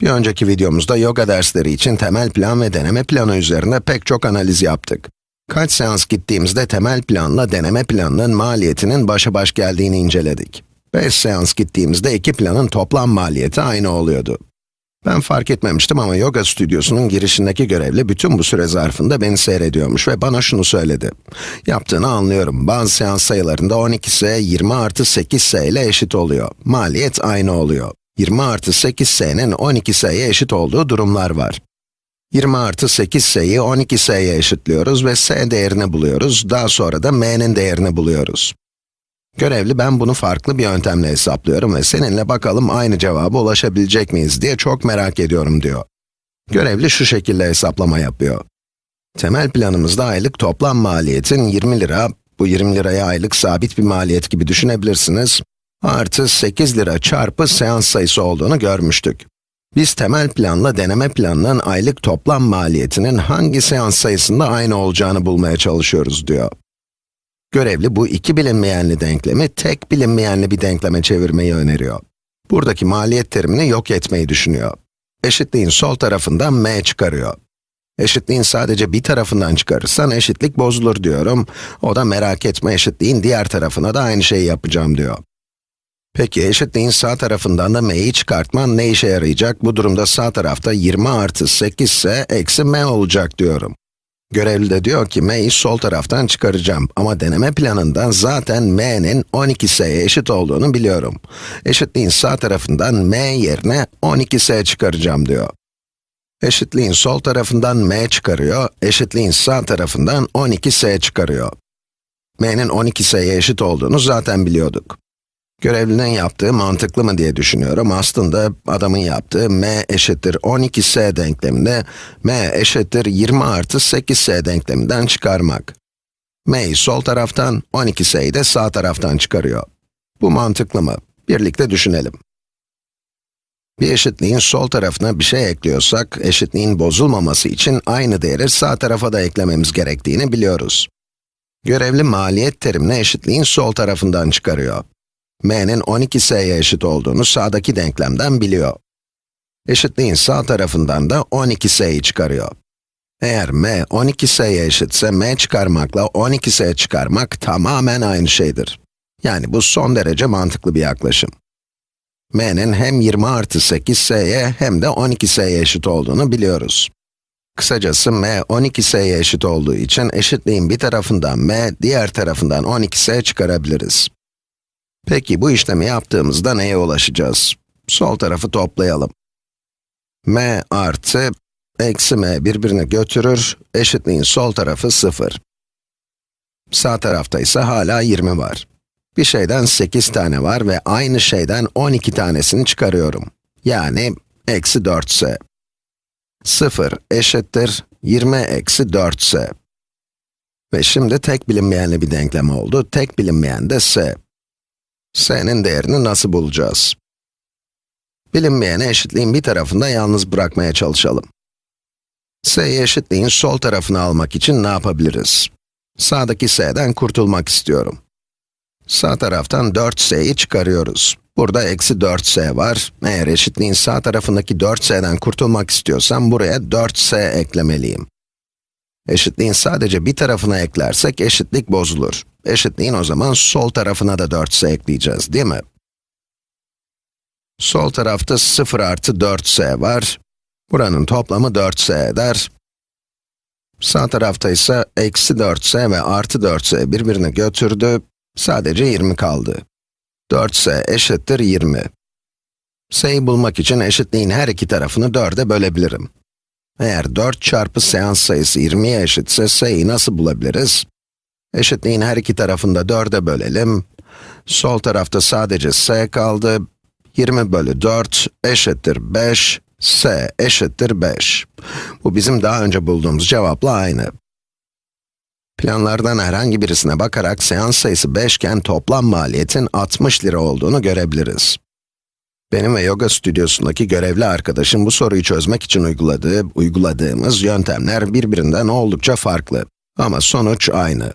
Bir önceki videomuzda yoga dersleri için temel plan ve deneme planı üzerinde pek çok analiz yaptık. Kaç seans gittiğimizde temel planla deneme planının maliyetinin başa baş geldiğini inceledik. 5 seans gittiğimizde iki planın toplam maliyeti aynı oluyordu. Ben fark etmemiştim ama yoga stüdyosunun girişindeki görevli bütün bu süre zarfında beni seyrediyormuş ve bana şunu söyledi. Yaptığını anlıyorum. Bazı seans sayılarında 12S 20 artı 8S ile eşit oluyor. Maliyet aynı oluyor. 20 artı 8s'nin 12s'ye eşit olduğu durumlar var. 20 artı 8s'yi 12s'ye eşitliyoruz ve s değerini buluyoruz. Daha sonra da m'nin değerini buluyoruz. Görevli ben bunu farklı bir yöntemle hesaplıyorum ve seninle bakalım aynı cevaba ulaşabilecek miyiz diye çok merak ediyorum diyor. Görevli şu şekilde hesaplama yapıyor. Temel planımızda aylık toplam maliyetin 20 lira, bu 20 liraya aylık sabit bir maliyet gibi düşünebilirsiniz artı 8 lira çarpı seans sayısı olduğunu görmüştük. Biz temel planla deneme planının aylık toplam maliyetinin hangi seans sayısında aynı olacağını bulmaya çalışıyoruz diyor. Görevli bu iki bilinmeyenli denklemi tek bilinmeyenli bir denkleme çevirmeyi öneriyor. Buradaki maliyet terimini yok etmeyi düşünüyor. Eşitliğin sol tarafından m çıkarıyor. Eşitliğin sadece bir tarafından çıkarırsan eşitlik bozulur diyorum. O da merak etme eşitliğin diğer tarafına da aynı şeyi yapacağım diyor. Peki eşitliğin sağ tarafından da m'yi çıkartman ne işe yarayacak? Bu durumda sağ tarafta 20 artı 8 ise eksi m olacak diyorum. Görevli de diyor ki m'yi sol taraftan çıkaracağım ama deneme planından zaten m'nin 12s'ye eşit olduğunu biliyorum. Eşitliğin sağ tarafından m yerine 12s çıkaracağım diyor. Eşitliğin sol tarafından m çıkarıyor, eşitliğin sağ tarafından 12s çıkarıyor. m'nin 12s'ye eşit olduğunu zaten biliyorduk. Görevlinin yaptığı mantıklı mı diye düşünüyorum. Aslında adamın yaptığı m eşittir 12s denkleminde m eşittir 20 artı 8s denkleminden çıkarmak. m'yi sol taraftan, 12s'yi de sağ taraftan çıkarıyor. Bu mantıklı mı? Birlikte düşünelim. Bir eşitliğin sol tarafına bir şey ekliyorsak, eşitliğin bozulmaması için aynı değeri sağ tarafa da eklememiz gerektiğini biliyoruz. Görevli maliyet terimini eşitliğin sol tarafından çıkarıyor m'nin 12s'ye eşit olduğunu sağdaki denklemden biliyor. Eşitliğin sağ tarafından da 12s'yi çıkarıyor. Eğer m 12s'ye eşitse m çıkarmakla 12s çıkarmak tamamen aynı şeydir. Yani bu son derece mantıklı bir yaklaşım. m'nin hem 20 artı 8s'ye hem de 12s'ye eşit olduğunu biliyoruz. Kısacası m 12s'ye eşit olduğu için eşitliğin bir tarafından m, diğer tarafından 12s çıkarabiliriz. Peki bu işlemi yaptığımızda neye ulaşacağız? Sol tarafı toplayalım. m artı eksi m birbirini götürür, eşitliğin sol tarafı 0. Sağ tarafta ise hala 20 var. Bir şeyden 8 tane var ve aynı şeyden 12 tanesini çıkarıyorum. Yani eksi 4s. 0 eşittir 20 eksi 4s. Ve şimdi tek bilinmeyenli bir denklem oldu. Tek bilinmeyen de s s'nin değerini nasıl bulacağız? Bilinmeyeni eşitliğin bir tarafında yalnız bırakmaya çalışalım. s'yi eşitliğin sol tarafını almak için ne yapabiliriz? Sağdaki s'den kurtulmak istiyorum. Sağ taraftan 4s'yi çıkarıyoruz. Burada eksi 4s var. Eğer eşitliğin sağ tarafındaki 4s'den kurtulmak istiyorsam buraya 4s eklemeliyim. Eşitliğin sadece bir tarafına eklersek eşitlik bozulur. Eşitliğin o zaman sol tarafına da 4s ekleyeceğiz, değil mi? Sol tarafta 0 artı 4s var. Buranın toplamı 4s eder. Sağ tarafta ise eksi 4s ve artı 4s birbirini götürdü. Sadece 20 kaldı. 4s eşittir 20. s'yi bulmak için eşitliğin her iki tarafını 4'e bölebilirim. Eğer 4 çarpı seans sayısı 20'ye eşitse s'yi nasıl bulabiliriz? Eşitliğin her iki tarafını da 4'e bölelim. Sol tarafta sadece s kaldı. 20 bölü 4 eşittir 5, s eşittir 5. Bu bizim daha önce bulduğumuz cevapla aynı. Planlardan herhangi birisine bakarak seans sayısı 5 iken toplam maliyetin 60 lira olduğunu görebiliriz. Benim ve yoga stüdyosundaki görevli arkadaşım bu soruyu çözmek için uyguladığı, uyguladığımız yöntemler birbirinden oldukça farklı. Ama sonuç aynı.